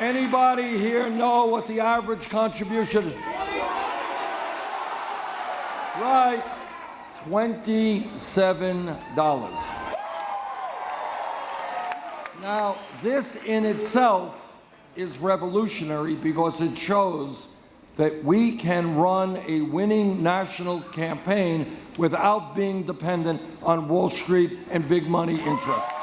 Anybody here know what the average contribution is? That's right, $27. Now, this in itself is revolutionary because it shows that we can run a winning national campaign without being dependent on Wall Street and big money interests.